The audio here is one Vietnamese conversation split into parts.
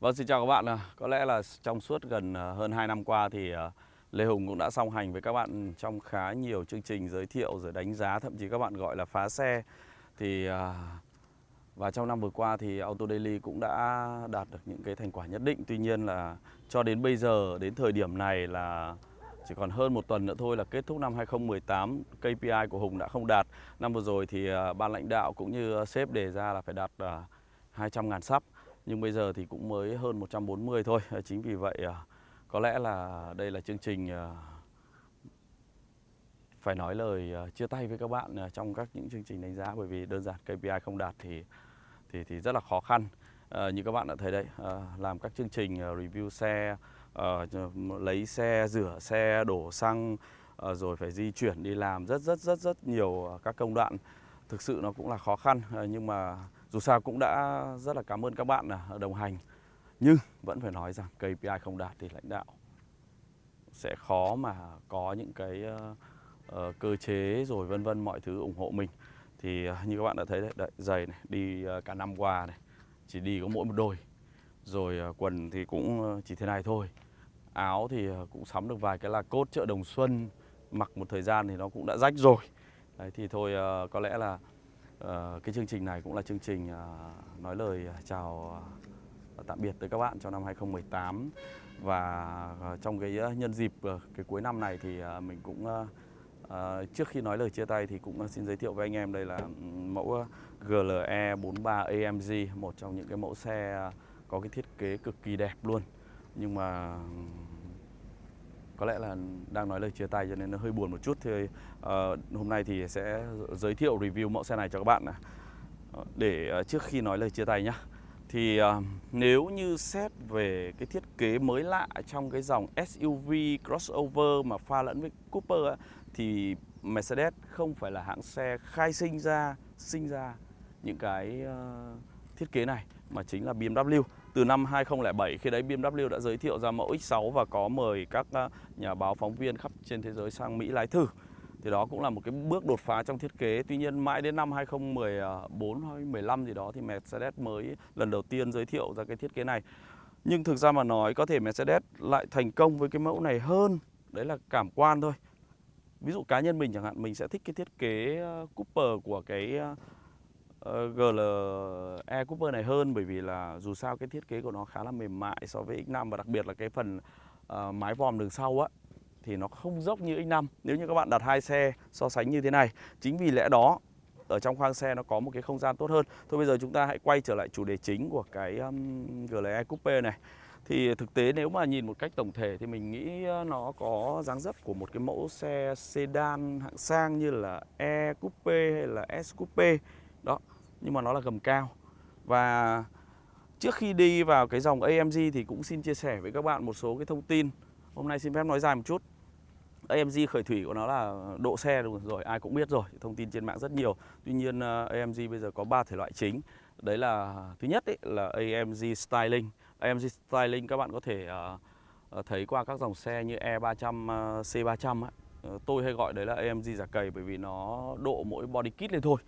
Vâng, xin chào các bạn. À, Có lẽ là trong suốt gần à, hơn 2 năm qua thì à, Lê Hùng cũng đã song hành với các bạn trong khá nhiều chương trình giới thiệu rồi đánh giá, thậm chí các bạn gọi là phá xe. Thì à, và trong năm vừa qua thì Auto Daily cũng đã đạt được những cái thành quả nhất định. Tuy nhiên là cho đến bây giờ, đến thời điểm này là chỉ còn hơn một tuần nữa thôi là kết thúc năm 2018, KPI của Hùng đã không đạt. Năm vừa rồi thì ban lãnh đạo cũng như sếp đề ra là phải đạt 200.000 sắp nhưng bây giờ thì cũng mới hơn 140 thôi. Ờ, chính vì vậy ờ, có lẽ là đây là chương trình ờ, phải nói lời chia tay với các bạn trong các những chương trình đánh giá bởi vì đơn giản KPI không đạt thì thì thì rất là khó khăn. À, như các bạn đã thấy đấy à, làm các chương trình review xe, à, lấy xe, rửa xe, đổ xăng à, rồi phải di chuyển đi làm rất rất rất rất nhiều các công đoạn. Thực sự nó cũng là khó khăn à, nhưng mà dù sao cũng đã rất là cảm ơn các bạn à, đồng hành. Nhưng vẫn phải nói rằng KPI không đạt thì lãnh đạo sẽ khó mà có những cái uh, cơ chế rồi vân vân mọi thứ ủng hộ mình. Thì uh, như các bạn đã thấy đấy, đấy giày này đi uh, cả năm qua này, chỉ đi có mỗi một đôi. Rồi uh, quần thì cũng chỉ thế này thôi. Áo thì cũng sắm được vài cái là cốt chợ Đồng Xuân, mặc một thời gian thì nó cũng đã rách rồi. Đấy thì thôi uh, có lẽ là ờ, cái chương trình này cũng là chương trình ờ, nói lời chào ờ, tạm biệt tới các bạn cho năm 2018 và ờ, trong cái nhân dịp cái cuối năm này thì mình cũng trước khi nói lời chia tay thì cũng xin giới thiệu với anh em đây là ừ, mẫu GLE 43 AMG một trong những cái mẫu xe có cái thiết kế cực kỳ đẹp luôn. Nhưng mà ừ, có lẽ là đang nói lời chia tay cho nên nó hơi buồn một chút. Thì uh, hôm nay thì sẽ giới thiệu review mẫu xe này cho các bạn này. Ờ, để uh, trước khi nói lời chia tay nhá. Thì uh, nếu như xét về cái thiết kế mới lạ trong cái dòng SUV crossover mà pha lẫn với Cooper á, thì Mercedes không phải là hãng xe khai sinh ra sinh ra những cái uh, thiết kế này mà chính là BMW từ năm 2007 khi đấy BMW đã giới thiệu ra mẫu X6 và có mời các à, nhà báo, phóng viên khắp trên thế giới sang Mỹ lái thử. Thì đó cũng là một cái bước đột phá trong thiết kế. Tuy nhiên mãi đến năm 2014 hay 15 gì đó thì Mercedes mới lần đầu tiên giới thiệu ra cái thiết kế này. Nhưng thực ra mà nói có thể Mercedes lại thành công với cái mẫu này hơn, đấy là cảm quan thôi. Ví dụ cá nhân mình chẳng hạn, mình sẽ thích cái thiết kế à, Cooper của cái à, Ờ, GLE Cooper này hơn bởi vì là dù sao cái thiết kế của nó khá là mềm mại so với X5 và đặc biệt là cái phần uh, mái vòm đường sau á thì nó không dốc như X5 nếu như các bạn đặt hai xe so sánh như thế này chính vì lẽ đó ở trong khoang xe nó có một cái không gian tốt hơn. Thôi bây giờ chúng ta hãy quay trở lại chủ đề chính của cái um, GLE Coupe này. Thì thực tế nếu mà nhìn một cách tổng thể thì mình nghĩ ờ, nó có dáng dấp của một cái mẫu xe sedan hạng sang như là E Coupe hay là S Coupe đó nhưng mà nó là gầm cao. Và trước khi đi vào cái dòng AMG thì cũng xin chia sẻ với các bạn một số cái thông tin. Hôm nay xin phép nói dài một chút. AMG khởi thủy của nó là độ xe rồi ai cũng biết rồi thông tin trên mạng rất nhiều. Tuy nhiên ờ, AMG bây giờ có 3 thể loại chính. Đấy là thứ nhất ấy, là AMG Styling. AMG Styling các bạn có thể uh, thấy qua các dòng xe như E300 uh, C300 ấy. Tôi hay gọi đấy là AMG giả cầy bởi vì nó độ mỗi body kit lên thôi.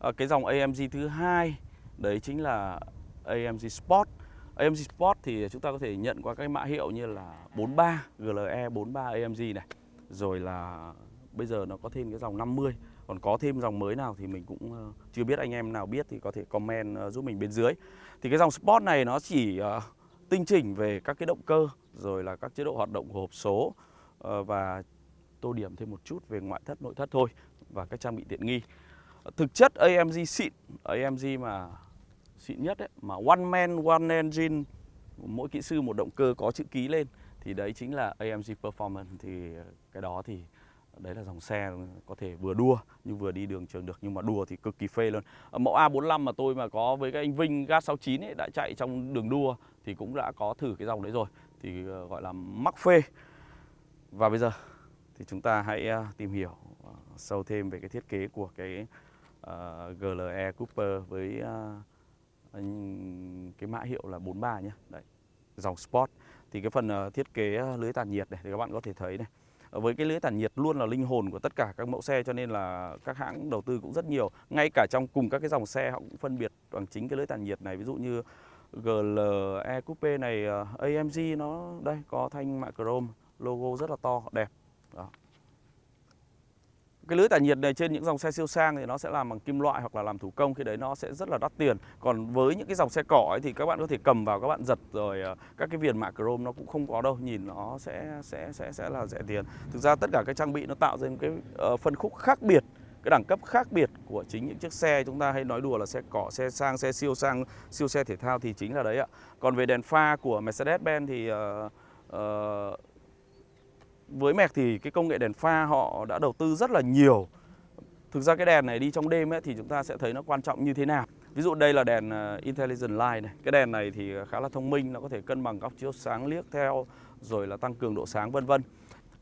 Ờ, cái dòng AMG thứ hai, đấy chính là AMG Sport. AMG Sport thì chúng ta có thể nhận qua các mã hiệu như là 43 GLE 43 AMG này. Rồi là bây giờ nó có thêm cái dòng 50 còn có thêm dòng mới nào thì mình cũng ờ, chưa biết anh em nào biết thì có thể comment ờ, giúp mình bên dưới. Thì cái dòng Sport này nó chỉ tinh chỉnh về các cái động cơ, rồi là các chế độ hoạt động của hộp số và tô điểm thêm một chút về ngoại thất, nội thất thôi, và các trang bị tiện nghi thực chất AMG xịn AMG mà xịn nhất ấy, mà one man one engine mỗi kỹ sư một động cơ có chữ ký lên thì đấy chính là AMG Performance. Thì cái đó thì đấy là dòng xe có thể vừa đua nhưng vừa đi đường trường được nhưng mà đua thì cực kỳ phê luôn. Mẫu A45 mà tôi mà có với cái anh Vinh Gas 69 ấy đã chạy trong đường đua thì cũng đã có thử cái dòng đấy rồi thì ờ, gọi là mắc phê. Và bây giờ thì chúng ta hãy ờ, tìm hiểu ờ, sâu thêm về cái thiết kế của cái Ờ, GLE Cooper với uh, cái mã hiệu là 43 nhé. Đấy, dòng Sport. Thì cái phần uh, thiết kế lưới tản nhiệt này thì các bạn có thể thấy này. Với cái lưới tản nhiệt luôn là linh hồn của tất cả các mẫu xe cho nên là các hãng đầu tư cũng rất nhiều. Ngay cả trong cùng các cái dòng xe họ cũng phân biệt bằng chính cái lưới tản nhiệt này. Ví dụ như GLE Coupe này uh, AMG nó đây có thanh mạ chrome logo rất là to đẹp đó. Cái lưới tản nhiệt này trên những dòng xe siêu sang thì nó sẽ làm bằng kim loại hoặc là làm thủ công khi đấy nó sẽ rất là đắt tiền. Còn với những cái dòng xe cỏ ấy thì các bạn có thể cầm vào các bạn giật rồi ờ, các cái viền mạ chrome nó cũng không có đâu, nhìn nó sẽ sẽ sẽ sẽ là rẻ tiền. Thực ra tất cả các trang bị nó tạo ra một cái ờ, phân khúc khác biệt cái đẳng cấp khác biệt của chính những chiếc xe chúng ta hay nói đùa là xe cỏ, xe sang, xe siêu sang, siêu xe thể thao thì chính là đấy ạ. Còn về đèn pha của Mercedes-Benz thì uh, uh, với Merc thì cái công nghệ đèn pha họ đã đầu tư rất là nhiều. Thực ra cái đèn này đi trong đêm ấy, thì chúng ta sẽ thấy nó quan trọng như thế nào. Ví dụ đây là đèn ờ, Intelligent Light này. Cái đèn này thì khá là thông minh, nó có thể cân bằng góc chiếu sáng liếc theo rồi là tăng cường độ sáng vân vân.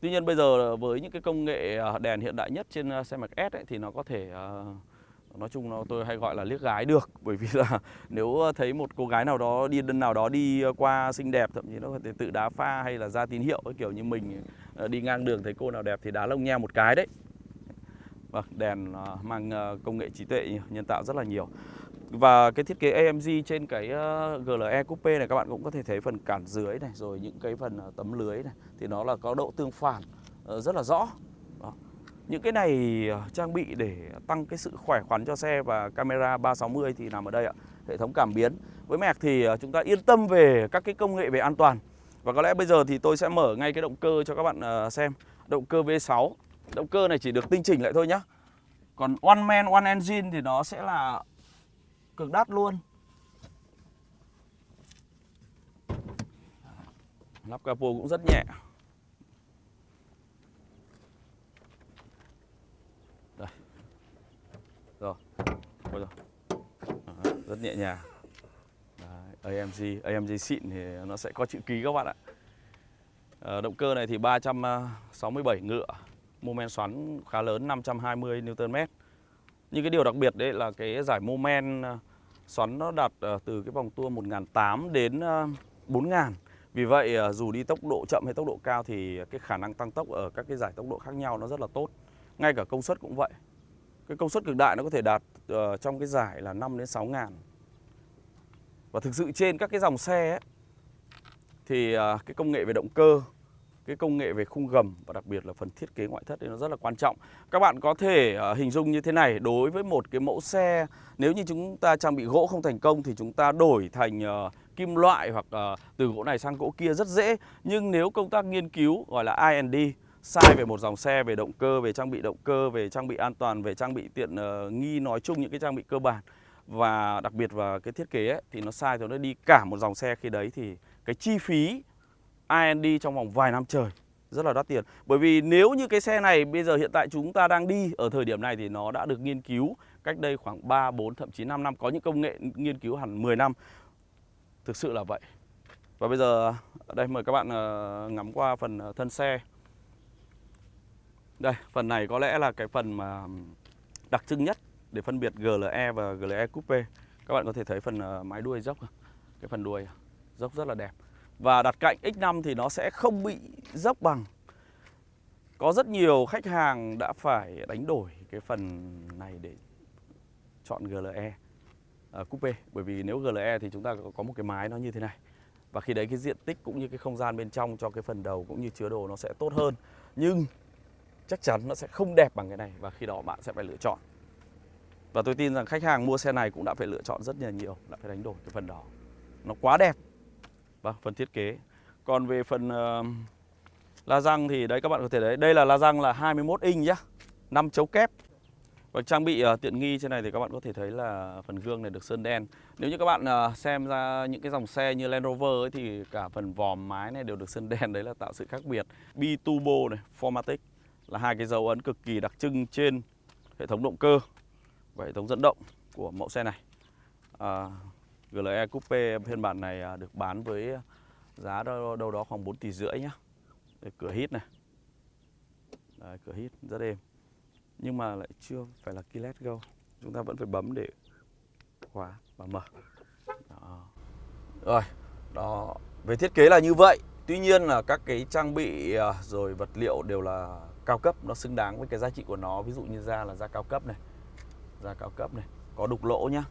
Tuy nhiên bây giờ với những cái công nghệ ờ, đèn hiện đại nhất trên ờ, xe mạc S ấy, thì nó có thể nói chung nó tôi hay gọi là liếc gái được bởi vì là nếu thấy một cô gái nào đó đi đơn nào đó đi qua xinh đẹp thậm chí nó có thể tự đá pha hay là ra tín hiệu kiểu như mình Ờ, đi ngang đường thấy cô nào đẹp thì đá lông nheo một cái đấy Vâng, đèn ờ, mang ờ, công nghệ trí tuệ nhân tạo rất là nhiều và cái thiết kế AMG trên cái GLE Coupe này các bạn cũng có thể thấy phần cản dưới này rồi những cái phần tấm lưới này thì nó là có độ tương phản rất là rõ. Đó. Những cái này trang bị để tăng cái sự khỏe khoắn cho xe và camera 360 thì nằm ở đây ạ. Hệ thống cảm biến. Với mẹc thì chúng ta yên tâm về các cái công nghệ về an toàn. Và có lẽ bây giờ thì tôi sẽ mở ngay cái động cơ cho các bạn ờ, xem. Động cơ V6. Động cơ này chỉ được tinh chỉnh lại thôi nhá. Còn one man, one engine thì nó sẽ là cực đắt luôn Lắp capo cũng rất nhẹ Đây Rồi rồi ờ, Rất nhẹ nhàng AMG AMG xịn thì nó sẽ có chữ ký các bạn ạ. À, Động cơ này thì 367 ngựa Mô men xoắn khá lớn 520 Nm Nhưng cái điều đặc biệt đấy là cái giải mô men ờ, xoắn nó đạt ờ, từ cái vòng tua 1.800 đến 4.000 vì vậy dù đi tốc độ chậm hay tốc độ cao thì cái khả năng tăng tốc ở các cái giải tốc độ khác nhau nó rất là tốt. Ngay cả công suất cũng vậy. Cái công suất cực đại nó có thể đạt trong cái giải là 5 đến 6 ngàn và thực sự trên các cái dòng xe ấy, thì à, cái công nghệ về động cơ cái công nghệ về khung gầm và đặc biệt là phần thiết kế ngoại thất thì nó rất là quan trọng. Các bạn có thể à, hình dung như thế này, đối với một cái mẫu xe nếu như chúng ta trang bị gỗ không thành công thì chúng ta đổi thành à, kim loại hoặc từ gỗ này sang gỗ kia rất dễ. Nhưng nếu công tác nghiên cứu gọi là R&D sai về một dòng xe về động cơ, về trang bị động cơ, về trang bị an toàn, về trang bị tiện uh, nghi nói chung những cái trang bị cơ bản và đặc biệt và cái thiết kế ấy, thì nó sai rồi nó đi cả một dòng xe khi đấy thì cái chi phí R&D trong vòng vài năm trời rất là đắt tiền. Bởi vì nếu như cái xe này bây giờ hiện tại chúng ta đang đi ở thời điểm này thì nó đã được nghiên cứu cách đây khoảng 3, 4, thậm chí 5 năm. Có những công nghệ nghiên cứu hẳn 10 năm. Thực sự là vậy. Và bây giờ ở đây mời các bạn ờ, ngắm qua phần ờ, thân xe. Đây, phần này có lẽ là cái phần mà đặc trưng nhất để phân biệt GLE và GLE Coupe. Các bạn có thể thấy phần ờ, mái đuôi dốc Cái phần đuôi dốc rất là đẹp. Và đặt cạnh X5 thì nó sẽ không bị dốc bằng. Có rất nhiều khách hàng đã phải đánh đổi cái phần này để chọn GLE à, ờ, Coupe. Bởi vì nếu GLE thì chúng ta có một cái mái nó như thế này. Và khi đấy cái diện tích cũng như cái không gian bên trong cho cái phần đầu cũng như chứa đồ nó sẽ tốt hơn. Nhưng chắc chắn nó sẽ không đẹp bằng cái này Và khi đó bạn sẽ phải lựa chọn. Và tôi tin rằng khách hàng mua xe này cũng đã phải lựa chọn rất là nhiều Đã phải đánh đổi cái phần đó Nó quá đẹp Vâng, phần thiết kế. Còn về phần uh, la răng thì đấy các bạn có thể thấy đây là la răng là 21 inch nhá. 5 chấu kép. Và trang bị uh, tiện nghi trên này thì các bạn có thể thấy là phần gương này được sơn đen. Nếu như các bạn uh, xem ra những cái dòng xe như Land Rover ấy, thì cả phần vòm mái này đều được sơn đen đấy là tạo sự khác biệt. Bi Turbo này, Formatic là hai cái dấu ấn cực kỳ đặc trưng trên hệ thống động cơ và hệ thống dẫn động của mẫu xe này. À, GLE Coupe phiên bản này à, được bán với giá đâu, đâu đó khoảng 4 tỷ rưỡi nhá. Đây, cửa hít này. Đấy, cửa hít rất êm. Nhưng mà lại chưa phải là keyless go. Chúng ta vẫn phải bấm để khóa và mở. Đó. Rồi, đó. Về thiết kế là như vậy. Tuy nhiên là các cái trang bị à, rồi vật liệu đều là cao cấp, nó xứng đáng với cái giá trị của nó. Ví dụ như da là da cao cấp này, da cao cấp này, có đục lỗ nhá.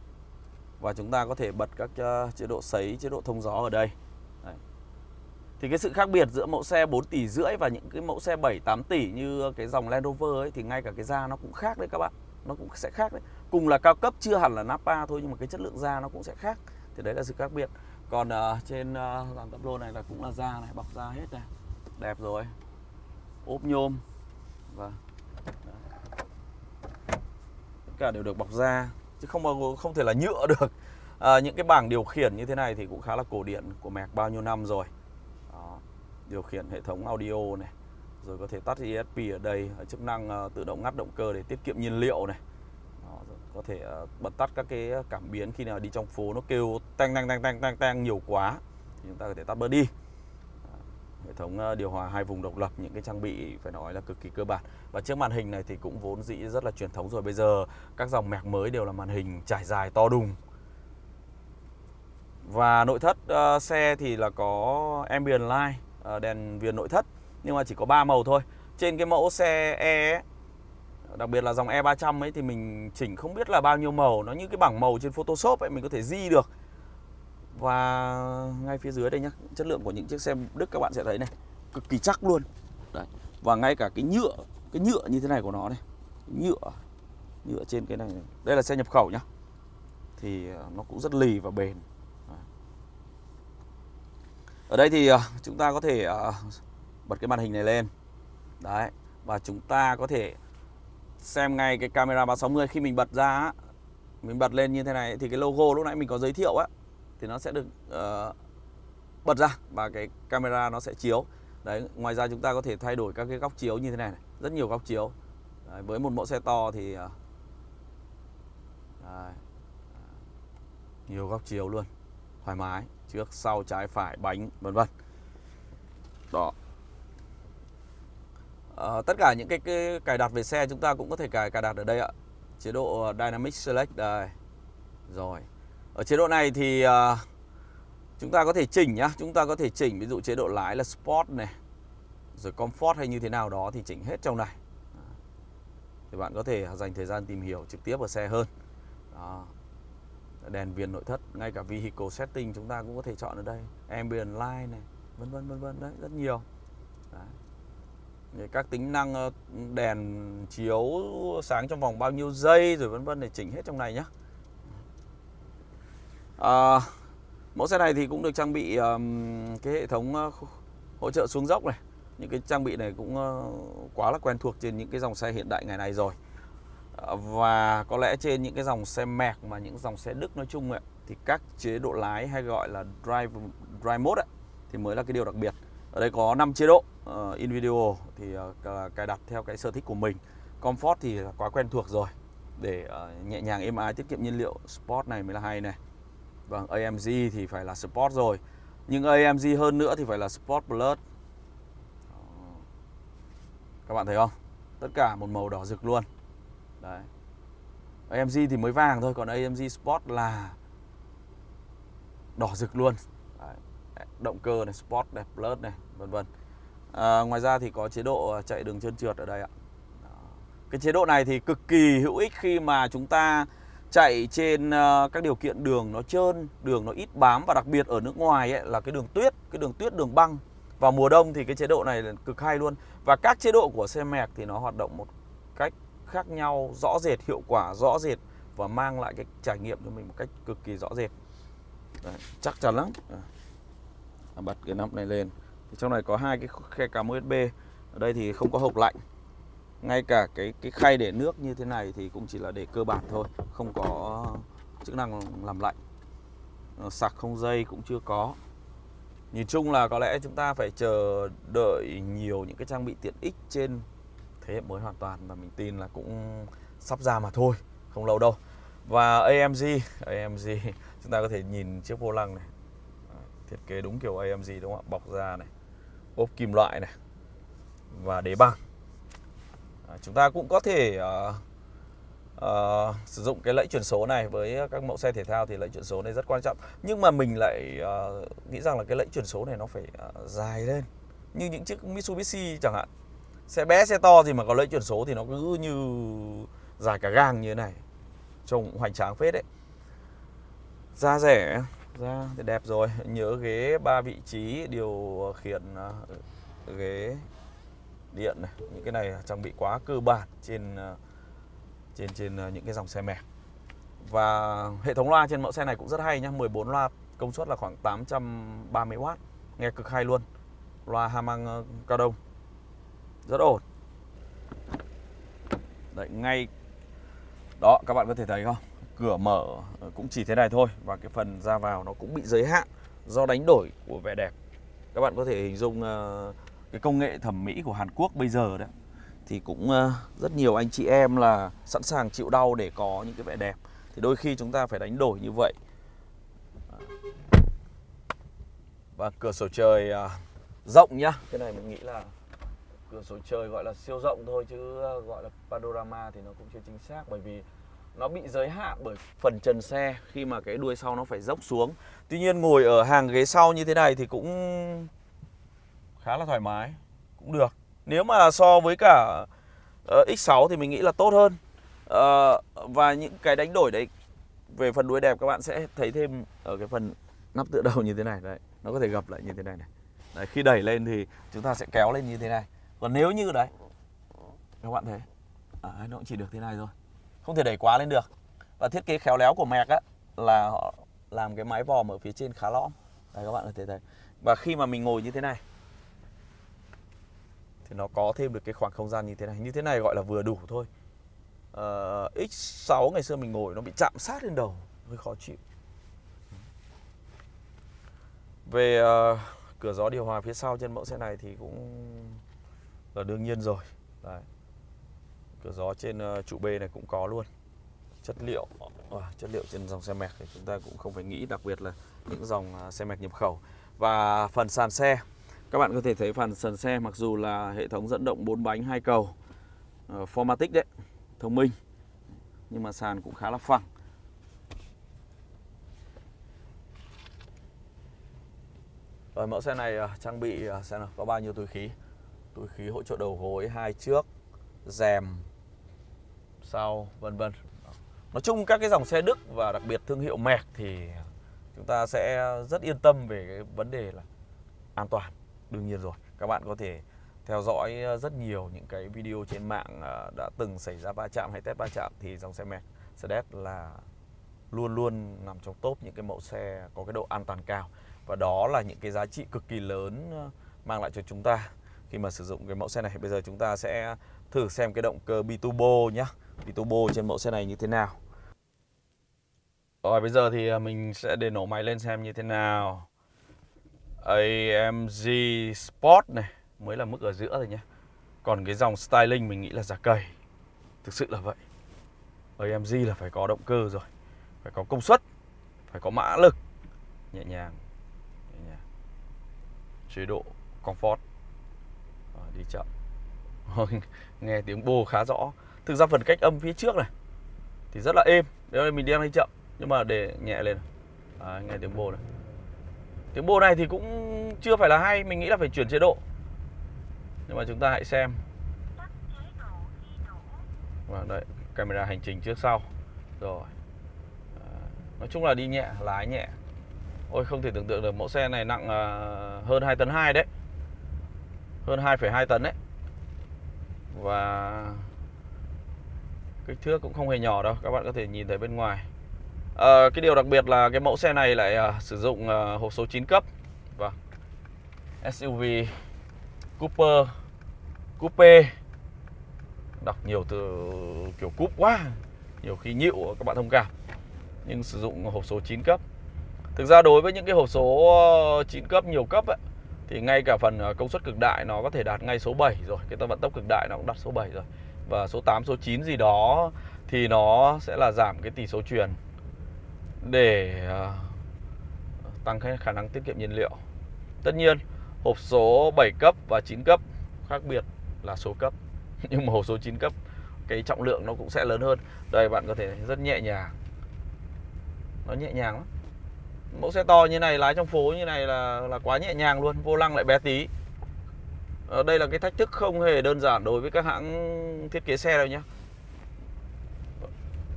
Và chúng ta có thể bật các ờ, chế độ sấy chế độ thông gió ở đây. Đấy. thì cái sự khác biệt giữa mẫu xe 4 tỷ rưỡi và những cái mẫu xe 7 8 tỷ như cái dòng Land Rover ấy thì ngay cả cái da nó cũng khác đấy các bạn. Nó cũng sẽ khác đấy. Cùng là cao cấp chưa hẳn là Napa thôi nhưng mà cái chất lượng da nó cũng sẽ khác. Thì đấy là sự khác biệt. Còn uh, trên uh, dàn tắp lô này là cũng là da này bọc da hết này. Đẹp rồi. Ốp nhôm. Và cả đều được bọc da chứ không bao không thể là nhựa được. À, những cái bảng điều khiển như thế này thì cũng khá là cổ điển của Mac bao nhiêu năm rồi. Đó. điều khiển hệ thống audio này rồi có thể tắt ESP ở đây à, chức năng uh, tự động ngắt động cơ để tiết kiệm nhiên liệu này. Đó, có thể uh, bật tắt các cái cảm biến khi nào đi trong phố nó kêu tang tang tang tang tang tang nhiều quá thì chúng ta có thể tắt bớt đi hệ thống ờ, điều hòa hai vùng độc lập những cái trang bị phải nói là cực kỳ cơ bản. Và chiếc màn hình này thì cũng vốn dĩ rất là truyền thống rồi. Bây giờ các dòng mẹc mới đều là màn hình trải dài to đùng. Và nội thất uh, xe thì là có ambient light uh, đèn viền nội thất nhưng mà chỉ có 3 màu thôi. Trên cái mẫu xe E ấy, đặc biệt là dòng E300 ấy thì mình chỉnh không biết là bao nhiêu màu. Nó như cái bảng màu trên Photoshop ấy mình có thể di được và ngay phía dưới đây nhá chất lượng của những chiếc xe Đức các bạn sẽ thấy này cực kỳ chắc luôn. Đấy và ngay cả cái nhựa cái nhựa như thế này của nó này nhựa nhựa trên cái này, này. đây là xe nhập khẩu nhá thì ờ, nó cũng rất lì và bền. Ở đây thì ờ, chúng ta có thể ờ, bật cái màn hình này lên. Đấy và chúng ta có thể xem ngay cái camera 360 khi mình bật ra mình bật lên như thế này thì cái logo lúc nãy mình có giới thiệu á thì nó sẽ được uh, bật ra và cái camera nó sẽ chiếu. Đấy ngoài ra chúng ta có thể thay đổi các cái góc chiếu như thế này, này. rất nhiều góc chiếu. Đấy, với một mẫu xe to thì uh, đấy. nhiều góc chiếu luôn. Thoải mái trước sau trái phải bánh vân vân. Đó. À, tất cả những cái, cái cài đặt về xe chúng ta cũng có thể cài cài đặt ở đây ạ. Chế độ Dynamic Select đây. Rồi ở chế độ này thì uh, chúng ta có thể chỉnh nhá chúng ta có thể chỉnh ví dụ chế độ lái là Sport này rồi Comfort hay như thế nào đó thì chỉnh hết trong này thì bạn có thể dành thời gian tìm hiểu trực tiếp ở xe hơn đó. đèn viền nội thất ngay cả vehicle setting chúng ta cũng có thể chọn ở đây ambient light này vân vân vân vân đấy rất nhiều đấy. các tính năng ờ, đèn chiếu sáng trong vòng bao nhiêu giây rồi vân vân để chỉnh hết trong này nhé à, mẫu xe này thì cũng được trang bị um, cái hệ thống uh, hỗ trợ xuống dốc này. Những cái trang bị này cũng uh, quá là quen thuộc trên những cái dòng xe hiện đại ngày này rồi. À, và có lẽ trên những cái dòng xe mẹc mà những dòng xe Đức nói chung ấy, thì các chế độ lái hay gọi là drive drive mode ấy, thì mới là cái điều đặc biệt. Ở đây có 5 chế độ uh, individual thì uh, cài đặt theo cái sở thích của mình. Comfort thì quá quen thuộc rồi. Để uh, nhẹ nhàng êm ái tiết kiệm nhiên liệu. Sport này mới là hay này. Vâng, AMG thì phải là Sport rồi. Nhưng AMG hơn nữa thì phải là Sport Plus. Các bạn thấy không? Tất cả một màu đỏ rực luôn. Đấy. AMG thì mới vàng thôi Còn AMG Sport là đỏ rực luôn. Đấy. Động cơ này, Sport này, Plus này, vân vân. À, Ngoài ra thì có chế độ à, chạy đường trơn trượt ở đây ạ. Cái chế độ này thì cực kỳ hữu ích khi mà chúng ta chạy trên ờ, các điều kiện đường nó trơn, đường nó ít bám và đặc biệt ở nước ngoài ấy, là cái đường tuyết, cái đường tuyết đường băng. Vào mùa đông thì cái chế độ này là cực hay luôn. Và các chế độ của xe mẹc thì nó hoạt động một cách khác nhau, rõ rệt, hiệu quả rõ rệt và mang lại cái trải nghiệm cho mình một cách cực kỳ rõ rệt. Đấy, chắc chắn lắm. À, bật cái nắp này lên. Thì trong này có hai cái khe cắm USB. Ở đây thì không có hộp lạnh ngay cả cái cái khay để nước như thế này thì cũng chỉ là để cơ bản thôi, không có chức năng làm lạnh. Ờ, sạc không dây cũng chưa có. Nhìn chung là có lẽ chúng ta phải chờ đợi nhiều những cái trang bị tiện ích trên thế hệ mới hoàn toàn và mình tin là cũng sắp ra mà thôi, không lâu đâu. Và AMG AMG chúng ta có thể nhìn chiếc vô lăng này. Thiết kế đúng kiểu AMG đúng không ạ? Bọc da này, ốp kim loại này và đế bằng Ờ, chúng ta cũng có thể uh, uh, sử dụng cái lẫy chuyển số này với các mẫu xe thể thao thì lẫy chuyển số này rất quan trọng. Nhưng mà mình lại uh, nghĩ rằng là cái lẫy chuyển số này nó phải uh, dài lên. Như những chiếc Mitsubishi chẳng hạn. Xe bé xe to thì mà có lẫy chuyển số thì nó cứ như dài cả gang như thế này. Trông hoành tráng phết đấy. Da rẻ, da thì đẹp rồi. Nhớ ghế ba vị trí điều khiển ghế điện này. Những cái này trang bị quá cơ bản trên ờ, trên trên ờ, những cái dòng xe mềm Và hệ thống loa trên mẫu xe này cũng rất hay nhá, 14 loa công suất là khoảng 830W. Nghe cực hay luôn. Loa Hamang ờ, cao đông. Rất ổn. Đấy, ngay đó các bạn có thể thấy không cửa mở cũng chỉ thế này thôi và cái phần ra vào nó cũng bị giới hạn do đánh đổi của vẻ đẹp các bạn có thể hình dung uh, cái công nghệ thẩm mỹ của Hàn Quốc bây giờ đấy. Thì cũng ờ, rất nhiều anh chị em là sẵn sàng chịu đau để có những cái vẻ đẹp. Thì đôi khi chúng ta phải đánh đổi như vậy. Và cửa sổ trời à, rộng nhá. Cái này mình nghĩ là cửa sổ trời gọi là siêu rộng thôi chứ ờ, gọi là panorama thì nó cũng chưa chính xác. Bởi vì nó bị giới hạn bởi phần trần xe khi mà cái đuôi sau nó phải dốc xuống. Tuy nhiên ngồi ở hàng ghế sau như thế này thì cũng khá là thoải mái, cũng được. Nếu mà so với cả ờ, uh, X6 thì mình nghĩ là tốt hơn. Uh, và những cái đánh đổi đấy về phần đuôi đẹp các bạn sẽ thấy thêm ở cái phần nắp tựa đầu như thế này đấy, nó có thể gập lại như thế này này. Đấy, khi đẩy lên thì chúng ta sẽ kéo lên như thế này còn nếu như đấy các bạn thấy à, nó cũng chỉ được thế này thôi không thể đẩy quá lên được và thiết kế khéo léo của mẹc á là họ làm cái mái vòm ở phía trên khá lõm đây các bạn có thể thấy và khi mà mình ngồi như thế này thì nó có thêm được cái khoảng không gian như thế này. Như thế này gọi là vừa đủ thôi. Ờ, uh, X6 ngày xưa mình ngồi nó bị chạm sát lên đầu hơi khó chịu. Về uh, cửa gió điều hòa phía sau trên mẫu xe này thì cũng là đương nhiên rồi. Đấy. cửa gió trên uh, trụ B này cũng có luôn. Chất liệu uh, chất liệu trên dòng xe mẹc thì chúng ta cũng không phải nghĩ đặc biệt là những dòng uh, xe mẹc nhập khẩu. Và phần sàn xe các bạn có thể thấy phần sàn xe mặc dù là hệ thống dẫn động 4 bánh hai cầu uh, Formatic đấy thông minh nhưng mà sàn cũng khá là phẳng. Rồi mẫu xe này uh, trang bị uh, xem nào có bao nhiêu túi khí? Túi khí hỗ trợ đầu gối hai trước rèm sau vân vân. Nói chung các cái dòng xe Đức và đặc biệt thương hiệu Merc thì chúng ta sẽ rất yên tâm về cái vấn đề là an toàn đương nhiên rồi, các bạn có thể theo dõi ờ, rất nhiều những cái video trên mạng ờ, đã từng xảy ra va chạm hay test va chạm thì dòng xe Mercedes là luôn luôn nằm trong top những cái mẫu xe có cái độ an toàn cao. Và đó là những cái giá trị cực kỳ lớn ờ, mang lại cho chúng ta khi mà sử dụng cái mẫu xe này. Bây giờ chúng ta sẽ thử xem cái động cơ biturbo nhá. Biturbo trên mẫu xe này như thế nào. Rồi, bây giờ thì mình sẽ để nổ máy lên xem như thế nào. AMG Sport này mới là mức ở giữa thôi nhé còn cái dòng styling mình nghĩ là giả cầy. Thực sự là vậy. AMG là phải có động cơ rồi. Phải có công suất. Phải có mã lực. Nhẹ nhàng, nhẹ nhàng. chế độ comfort. Đi chậm nghe tiếng bô khá rõ. Thực ra phần cách âm phía trước này thì rất là êm. Nếu mình đang đi chậm nhưng mà để nhẹ lên. À, nghe tiếng bô này tiếng bộ này thì cũng chưa phải là hay mình nghĩ là phải chuyển chế độ. Nhưng mà chúng ta hãy xem. Và đấy camera hành trình trước sau. Rồi. À, nói chung là đi nhẹ lái nhẹ. Ôi không thể tưởng tượng được mẫu xe này nặng à, hơn 2 tấn 2 đấy. Hơn 2,2 tấn đấy. Và kích thước cũng không hề nhỏ đâu các bạn có thể nhìn thấy bên ngoài à, cái điều đặc biệt là cái mẫu xe này lại à, sử dụng à, hộp số 9 cấp. Và vâng. SUV Cooper Coupe. Đọc nhiều từ kiểu cúp quá nhiều khi nhịu các bạn thông cảm. Nhưng sử dụng hộp số 9 cấp. Thực ra đối với những cái hộp số 9 cấp nhiều cấp ấy, thì ngay cả phần công suất cực đại nó có thể đạt ngay số 7 rồi. Cái vận tốc cực đại nó cũng đạt số 7 rồi. Và số 8 số 9 gì đó thì nó sẽ là giảm cái tỷ số truyền để ờ, tăng khả năng tiết kiệm nhiên liệu. Tất nhiên, hộp số 7 cấp và 9 cấp khác biệt là số cấp. Nhưng mà hộp số 9 cấp, cái trọng lượng nó cũng sẽ lớn hơn. Đây, bạn có thể rất nhẹ nhàng. Nó nhẹ nhàng lắm. Mẫu xe to như này, lái trong phố như này là là quá nhẹ nhàng luôn, vô lăng lại bé tí. Ở đây là cái thách thức không hề đơn giản đối với các hãng thiết kế xe đâu nhé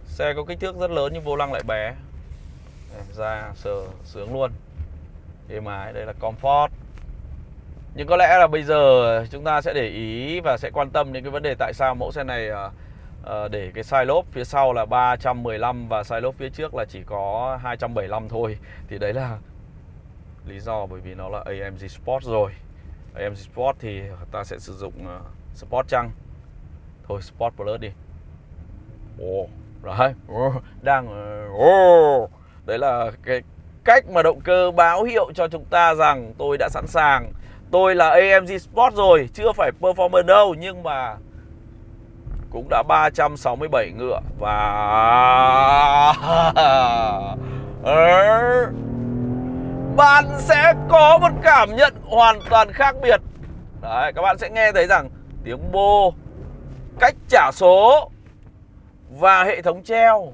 xe có kích thước rất lớn nhưng vô lăng lại bé. Em ra sờ, sướng luôn. Êm ái đây là comfort. Nhưng có lẽ là bây giờ chúng ta sẽ để ý và sẽ quan tâm đến cái vấn đề tại sao mẫu xe này ờ, ờ, để cái side lốp phía sau là 315 và side lốp phía trước là chỉ có 275 thôi. Thì đấy là lý do bởi vì nó là AMG Sport rồi. AMG Sport thì ta sẽ sử dụng ờ, Sport chăng? Thôi, Sport Plus đi. Ồ, đấy. Đang ồ đấy là cái cách mà động cơ báo hiệu cho chúng ta rằng tôi đã sẵn sàng. Tôi là AMG Sport rồi, chưa phải Performer đâu, nhưng mà cũng đã 367 ngựa và bạn sẽ có một cảm nhận hoàn toàn khác biệt. Đấy, các bạn sẽ nghe thấy rằng tiếng bô, cách trả số và hệ thống treo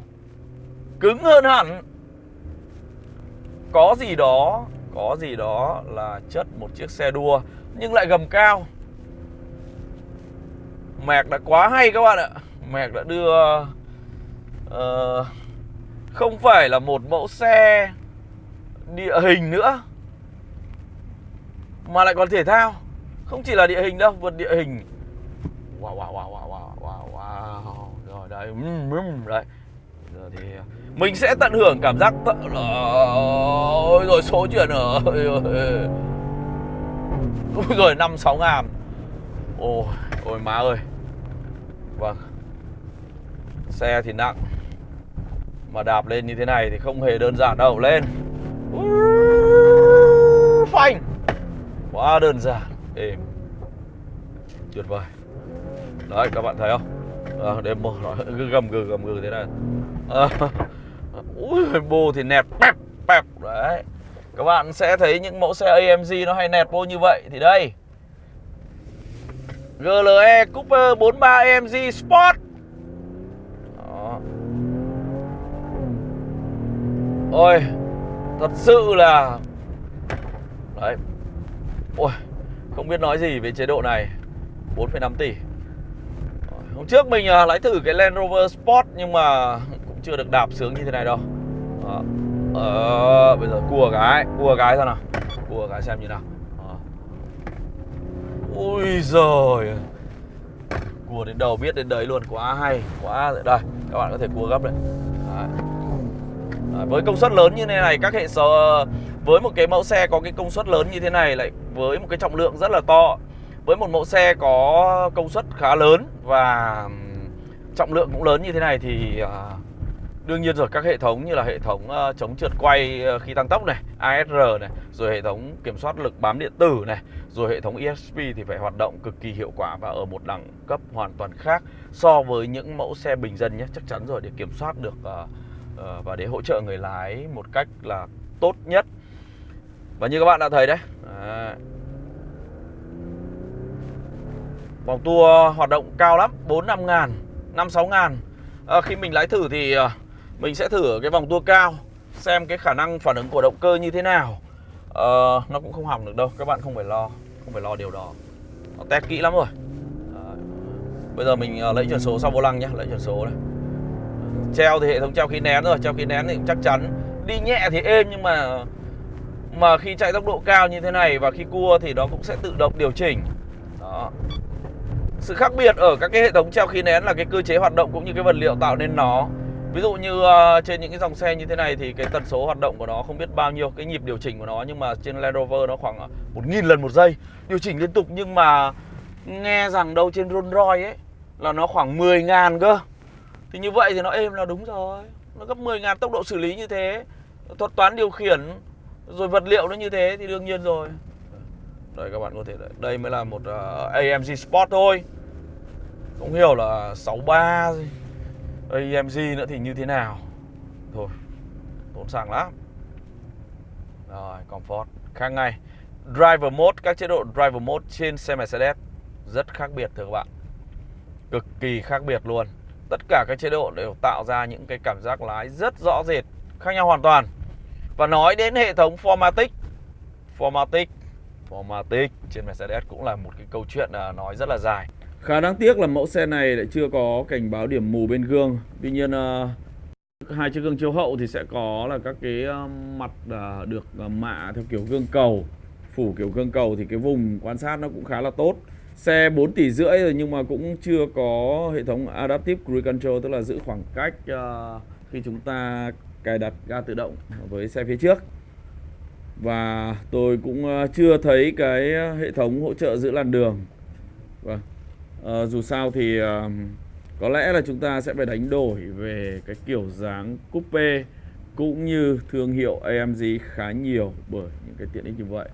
cứng hơn hẳn có gì đó có gì đó là chất một chiếc xe đua nhưng lại gầm cao. Mạc đã quá hay các bạn ạ. Mạc đã đưa uh, Không phải là một mẫu xe Địa hình nữa Mà lại còn thể thao. Không chỉ là địa hình đâu Vượt địa hình. Wow wow wow wow wow wow, wow. Rồi đấy Đấy. Giờ thì mình sẽ tận hưởng cảm giác tận... Ôi rồi số chuyện ở Ôi rồi. Năm sáu ngàn. Ôi, ôi má ơi. Vâng. Xe thì nặng. Mà đạp lên như thế này thì không hề đơn giản đâu. Lên. Phanh. Quá đơn giản. Êm. Tuyệt vời. Đấy các bạn thấy không? À, Đêm mơ nó gầm gừ gầm gừ thế này. À, Ui bô thì nẹt pep pep. Đấy. Các bạn sẽ thấy những mẫu xe AMG nó hay nẹt bô như vậy. Thì đây. GLE Cooper 43 AMG Sport. Đó. Ôi Thật sự là Đấy. Ôi Không biết nói gì về chế độ này. 4,5 tỷ. Hôm trước mình à, lái thử cái Land Rover Sport Nhưng mà chưa được đạp sướng như thế này đâu. Đó. Ờ, bây giờ cua cái Cua cái sao nào. Cua cái xem như nào. Ờ. Ui giời Cua đến đầu biết đến đấy luôn Quá hay Quá Đây Các bạn có thể cua gấp đấy, đấy. đấy Với công suất lớn như thế này Các hệ số Với một cái mẫu xe có cái công suất lớn như thế này lại Với một cái trọng lượng rất là to Với một mẫu xe có công suất khá lớn Và trọng lượng cũng lớn như thế này Thì uh, Đương nhiên rồi các hệ thống như là hệ thống uh, chống trượt quay ờ, khi tăng tốc này, ASR này, rồi hệ thống kiểm soát lực bám điện tử này, rồi hệ thống ESP thì phải hoạt động cực kỳ hiệu quả và ở một đẳng cấp hoàn toàn khác so với những mẫu xe bình dân nhé, chắc chắn rồi để kiểm soát được uh, uh, và để hỗ trợ người lái một cách là tốt nhất. Và như các bạn đã thấy đấy, đấy. Vòng tua hoạt động cao lắm, 4 5 ngàn, 5 6 ngàn à, Khi mình lái thử thì uh, mình sẽ thử ở cái vòng tua cao Xem cái khả năng phản ứng của động cơ như thế nào. Uh, Nó cũng không hỏng được đâu Các bạn không phải lo Không phải lo điều đó. Nó test kỹ lắm rồi. À, Bây giờ mình ờ, lấy chuyển số sau vô lăng nhé Lấy chuyển số đây. Treo thì hệ thống treo khí nén rồi Treo khí nén thì cũng chắc chắn. Đi nhẹ thì êm nhưng mà Mà khi chạy tốc độ cao như thế này Và khi cua thì nó cũng sẽ tự động điều chỉnh. Đó. Sự khác biệt ở các cái hệ thống treo khí nén là cái cơ chế hoạt động cũng như cái vật liệu tạo nên nó. Ví dụ như uh, trên những cái dòng xe như thế này thì cái tần số hoạt động của nó không biết bao nhiêu cái nhịp điều chỉnh của nó nhưng mà trên Land Rover nó khoảng ờ, 1.000 lần một giây. Điều chỉnh liên tục nhưng mà nghe rằng đâu trên Rolls Royce ấy là nó khoảng 10 ngàn cơ. Thì như vậy thì nó êm là đúng rồi. Nó gấp 10 ngàn tốc độ xử lý như thế thuật toán điều khiển rồi vật liệu nó như thế thì đương nhiên rồi. Đây các bạn có thể đây, đây mới là một ờ, uh, AMG Sport thôi. Không hiểu là 63 gì. AMG nữa thì như thế nào? Thôi, Tốn xăng lắm. Rồi, Comfort. Khác ngay. Driver Mode, Các chế độ Driver Mode trên xe Mercedes Rất khác biệt, thưa các bạn. Cực kỳ khác biệt luôn. Tất cả các chế độ đều tạo ra những cái cảm giác lái rất rõ rệt, Khác nhau hoàn toàn. Và nói đến hệ thống Formatic Formatic Formatic trên Mercedes cũng là một cái câu chuyện à, nói rất là dài. Khá đáng tiếc là mẫu xe này lại chưa có cảnh báo điểm mù bên gương. Tuy nhiên ờ, hai chiếc gương chiếu hậu thì sẽ có là các cái ờ, mặt ờ, được mạ theo kiểu gương cầu, phủ kiểu gương cầu thì cái vùng quan sát nó cũng khá là tốt. Xe 4 tỷ rưỡi rồi nhưng mà cũng chưa có hệ thống adaptive cruise control, tức là giữ khoảng cách khi chúng ta cài đặt ga tự động với xe phía trước. Và tôi cũng chưa thấy cái hệ thống hỗ trợ giữ làn đường. Vâng à, dù sao thì à, có lẽ là chúng ta sẽ phải đánh đổi về cái kiểu dáng coupe cũng như thương hiệu AMG khá nhiều bởi những cái tiện ích như vậy.